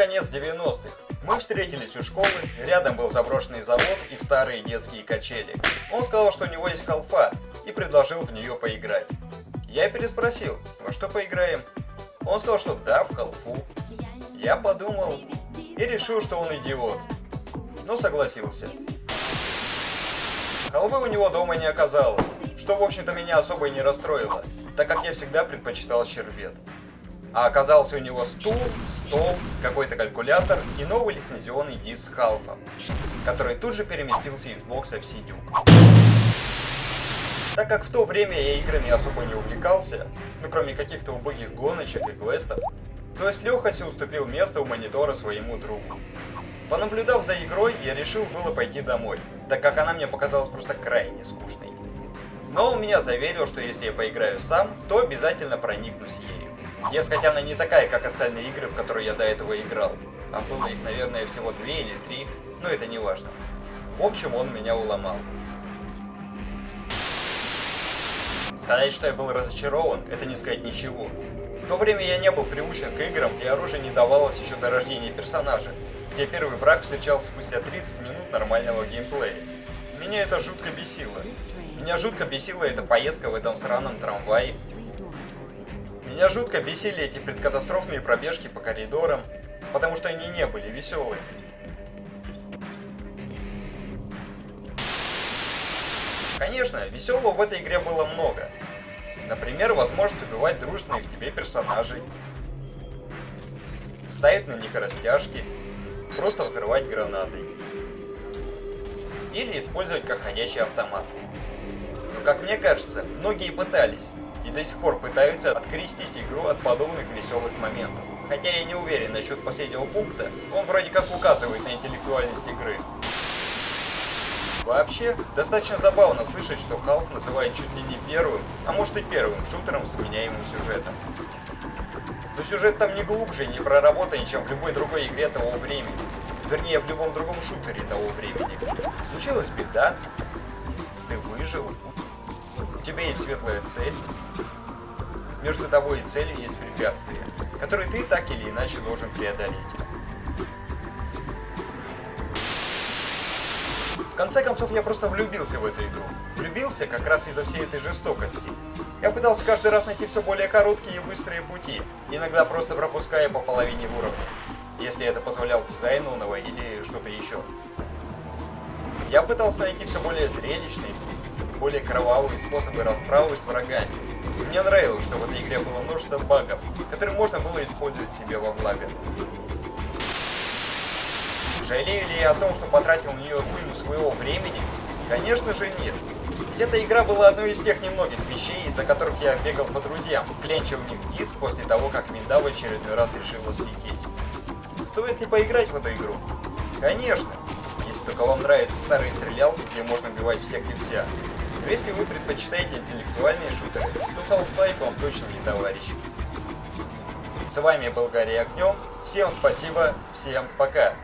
конец 90-х. Мы встретились у школы, рядом был заброшенный завод и старые детские качели. Он сказал, что у него есть халфа, и предложил в нее поиграть. Я переспросил, во что поиграем? Он сказал, что да, в халфу. Я подумал и решил, что он идиот. Но согласился. Халвы у него дома не оказалось, что в общем-то меня особо и не расстроило, так как я всегда предпочитал щербет. А оказался у него стул, стол, какой-то калькулятор и новый лицензионный диск с халфом, который тут же переместился из бокса в сидюк. Так как в то время я играми особо не увлекался, ну кроме каких-то убогих гоночек и квестов, то с легкостью уступил место у монитора своему другу. Понаблюдав за игрой, я решил было пойти домой, так как она мне показалась просто крайне скучной. Но он меня заверил, что если я поиграю сам, то обязательно проникнусь ею. Дескать, она не такая, как остальные игры, в которые я до этого играл. А было их, наверное, всего две или три, но это не важно. В общем, он меня уломал. Сказать, что я был разочарован, это не сказать ничего. В то время я не был приучен к играм, где оружие не давалось еще до рождения персонажа, где первый враг встречался спустя 30 минут нормального геймплея. Меня это жутко бесило. Меня жутко бесила эта поездка в этом сраном трамвае, меня жутко бесили эти предкатастрофные пробежки по коридорам, потому что они не были веселыми. Конечно, веселого в этой игре было много. Например, возможность убивать дружных тебе персонажей, ставить на них растяжки, просто взрывать гранатой. Или использовать как ходячий автомат. Но как мне кажется, многие пытались, и до сих пор пытаются открестить игру от подобных веселых моментов. Хотя я не уверен насчет последнего пункта, он вроде как указывает на интеллектуальность игры. Вообще, достаточно забавно слышать, что Half называет чуть ли не первым, а может и первым шутером с меняемым сюжетом. Но сюжет там не глубже и не проработаннее, чем в любой другой игре того времени. Вернее, в любом другом шутере того времени. Случилась беда, ты выжил, у тебя есть светлая цель, между тобой и целью есть препятствия, которые ты так или иначе должен преодолеть. В конце концов, я просто влюбился в эту игру. Влюбился как раз из-за всей этой жестокости. Я пытался каждый раз найти все более короткие и быстрые пути, иногда просто пропуская по половине уровня, если это позволял дизайн нового или что-то еще. Я пытался найти все более зрелищные, более кровавые способы расправы с врагами, мне нравилось, что в этой игре было множество багов, которые можно было использовать себе во благо. Жалею ли я о том, что потратил на нее уйму своего времени? Конечно же нет. Ведь эта игра была одной из тех немногих вещей, из-за которых я бегал по друзьям, кленча у них диск после того, как Минда в очередной раз решила слететь. Стоит ли поиграть в эту игру? Конечно, если только вам нравятся старые стрелялки, где можно убивать всех и вся. Если вы предпочитаете интеллектуальные шутеры, то Half-Life вам точно не товарищ. С вами был Гарри Огнем, всем спасибо, всем пока!